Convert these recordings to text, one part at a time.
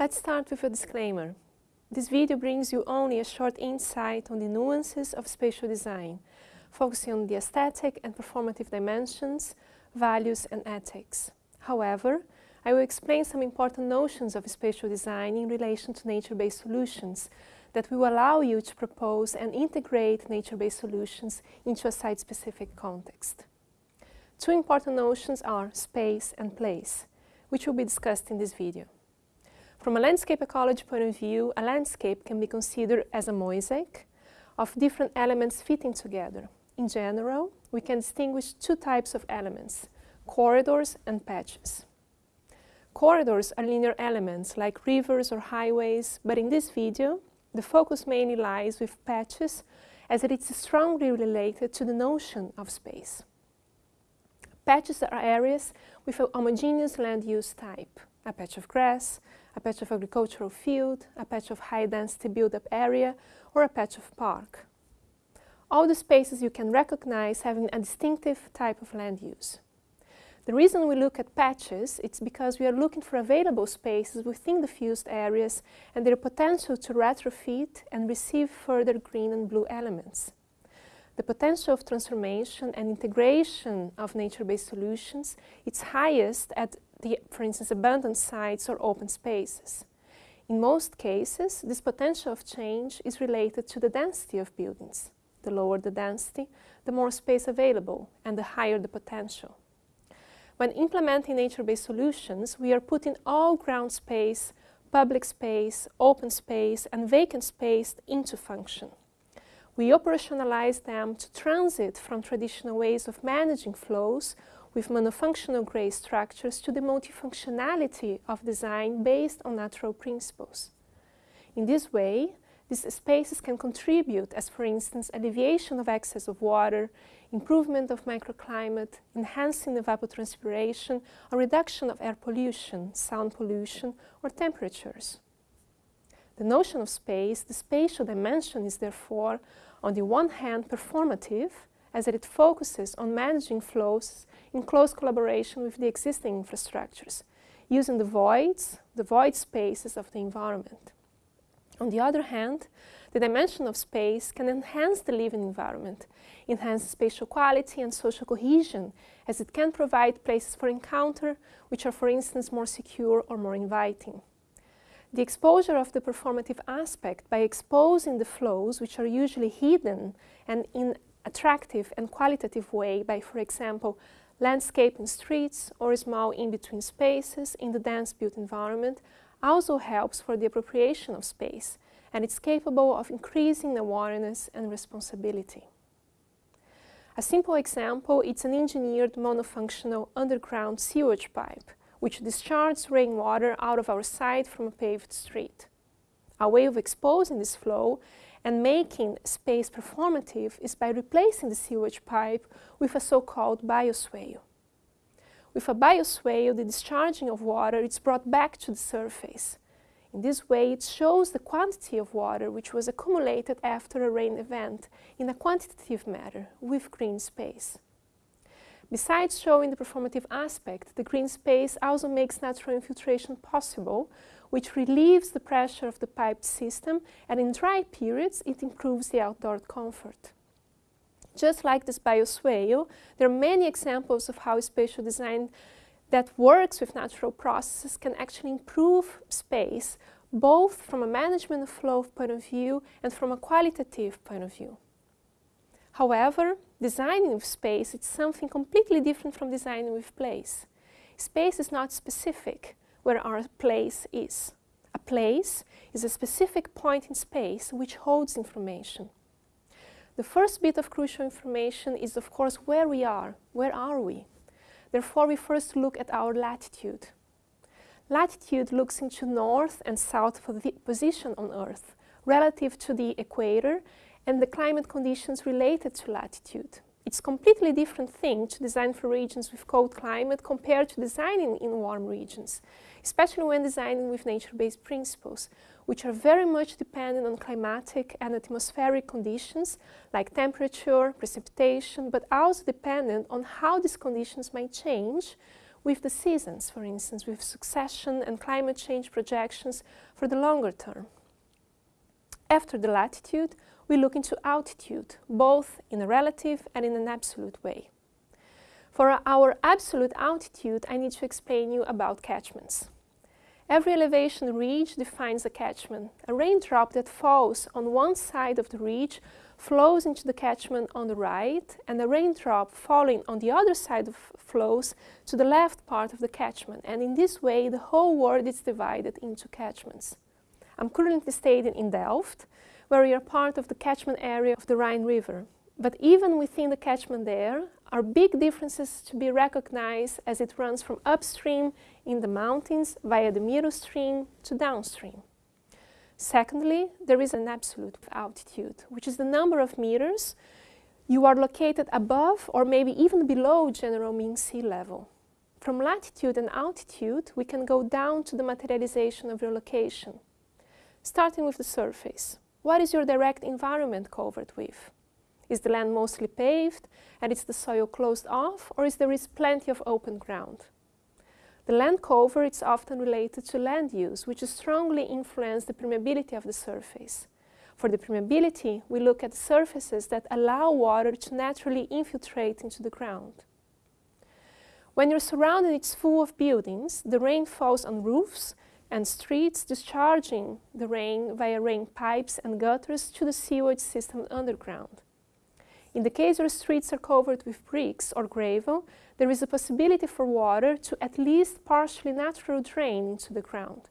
Let's start with a disclaimer. This video brings you only a short insight on the nuances of spatial design, focusing on the aesthetic and performative dimensions, values and ethics. However, I will explain some important notions of spatial design in relation to nature-based solutions that will allow you to propose and integrate nature-based solutions into a site-specific context. Two important notions are space and place, which will be discussed in this video. From a landscape ecology point of view, a landscape can be considered as a mosaic of different elements fitting together. In general, we can distinguish two types of elements, corridors and patches. Corridors are linear elements like rivers or highways, but in this video, the focus mainly lies with patches as it is strongly related to the notion of space. Patches are areas with a homogeneous land use type, a patch of grass, a patch of agricultural field, a patch of high-density build-up area, or a patch of park. All the spaces you can recognize having a distinctive type of land use. The reason we look at patches is because we are looking for available spaces within the fused areas and their potential to retrofit and receive further green and blue elements. The potential of transformation and integration of nature-based solutions is highest at the, for instance, abandoned sites or open spaces. In most cases, this potential of change is related to the density of buildings. The lower the density, the more space available and the higher the potential. When implementing nature-based solutions, we are putting all ground space, public space, open space and vacant space into function. We operationalize them to transit from traditional ways of managing flows with monofunctional gray structures to the multifunctionality of design based on natural principles. In this way, these spaces can contribute as, for instance, alleviation of excess of water, improvement of microclimate, enhancing evapotranspiration, or reduction of air pollution, sound pollution, or temperatures. The notion of space, the spatial dimension is therefore, on the one hand, performative, as it focuses on managing flows in close collaboration with the existing infrastructures, using the voids, the void spaces of the environment. On the other hand, the dimension of space can enhance the living environment, enhance spatial quality and social cohesion, as it can provide places for encounter, which are, for instance, more secure or more inviting. The exposure of the performative aspect by exposing the flows, which are usually hidden and in attractive and qualitative way by, for example, landscaping streets or small in-between spaces in the dense built environment also helps for the appropriation of space and it's capable of increasing awareness and responsibility. A simple example, it's an engineered monofunctional underground sewage pipe which discharges rainwater out of our site from a paved street. A way of exposing this flow and making space performative is by replacing the sewage pipe with a so-called bioswale. With a bioswale, the discharging of water is brought back to the surface. In this way, it shows the quantity of water which was accumulated after a rain event in a quantitative manner with green space. Besides showing the performative aspect, the green space also makes natural infiltration possible which relieves the pressure of the piped system and in dry periods it improves the outdoor comfort. Just like this bioswale, there are many examples of how spatial design that works with natural processes can actually improve space both from a management of flow point of view and from a qualitative point of view. However, designing with space is something completely different from designing with place. Space is not specific, where our place is. A place is a specific point in space which holds information. The first bit of crucial information is of course where we are. Where are we? Therefore we first look at our latitude. Latitude looks into north and south of the position on Earth relative to the equator and the climate conditions related to latitude. It's a completely different thing to design for regions with cold climate compared to designing in warm regions, especially when designing with nature-based principles, which are very much dependent on climatic and atmospheric conditions like temperature, precipitation, but also dependent on how these conditions might change with the seasons, for instance, with succession and climate change projections for the longer term. After the latitude, we look into altitude, both in a relative and in an absolute way. For our absolute altitude, I need to explain you about catchments. Every elevation ridge defines a catchment. A raindrop that falls on one side of the ridge flows into the catchment on the right, and a raindrop falling on the other side flows to the left part of the catchment. And in this way, the whole world is divided into catchments. I'm currently staying in Delft, where we are part of the catchment area of the Rhine River. But even within the catchment there are big differences to be recognized as it runs from upstream in the mountains via the midstream to downstream. Secondly, there is an absolute altitude, which is the number of meters you are located above or maybe even below general mean sea level. From latitude and altitude, we can go down to the materialization of your location. Starting with the surface. What is your direct environment covered with? Is the land mostly paved and is the soil closed off or is there is plenty of open ground? The land cover is often related to land use, which strongly influence the permeability of the surface. For the permeability, we look at surfaces that allow water to naturally infiltrate into the ground. When your surrounding is full of buildings, the rain falls on roofs and streets discharging the rain via rain pipes and gutters to the sewage system underground. In the case where streets are covered with bricks or gravel, there is a possibility for water to at least partially naturally drain into the ground.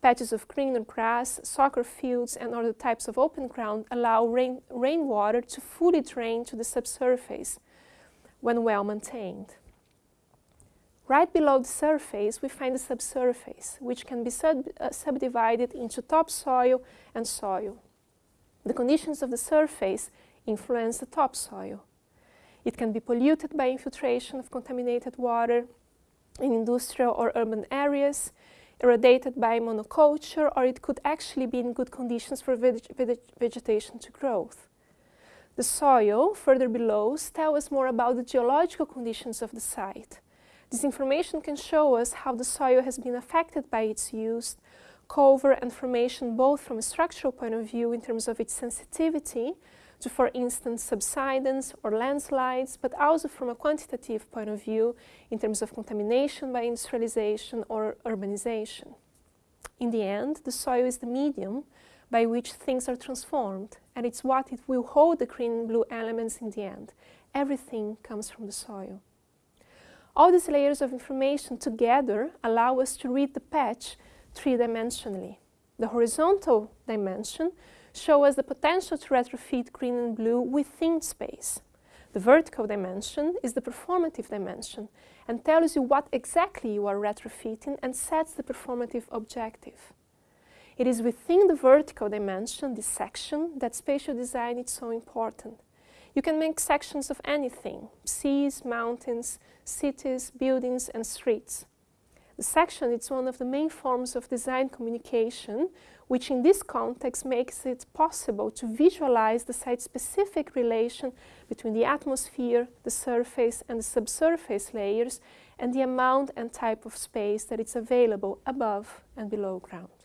Patches of green and grass, soccer fields and other types of open ground allow rain, rainwater to fully drain to the subsurface when well maintained. Right below the surface, we find the subsurface, which can be sub uh, subdivided into topsoil and soil. The conditions of the surface influence the topsoil. It can be polluted by infiltration of contaminated water in industrial or urban areas, irradiated by monoculture, or it could actually be in good conditions for veg veg vegetation to growth. The soil, further below, tells us more about the geological conditions of the site. This information can show us how the soil has been affected by its use, cover and formation both from a structural point of view in terms of its sensitivity to, for instance, subsidence or landslides, but also from a quantitative point of view in terms of contamination by industrialization or urbanization. In the end, the soil is the medium by which things are transformed, and it's what it will hold the green and blue elements in the end. Everything comes from the soil. All these layers of information together allow us to read the patch three-dimensionally. The horizontal dimension shows us the potential to retrofit green and blue within space. The vertical dimension is the performative dimension and tells you what exactly you are retrofitting and sets the performative objective. It is within the vertical dimension, this section, that spatial design is so important. You can make sections of anything, seas, mountains, cities, buildings and streets. The section is one of the main forms of design communication which in this context makes it possible to visualize the site-specific relation between the atmosphere, the surface and the subsurface layers and the amount and type of space that is available above and below ground.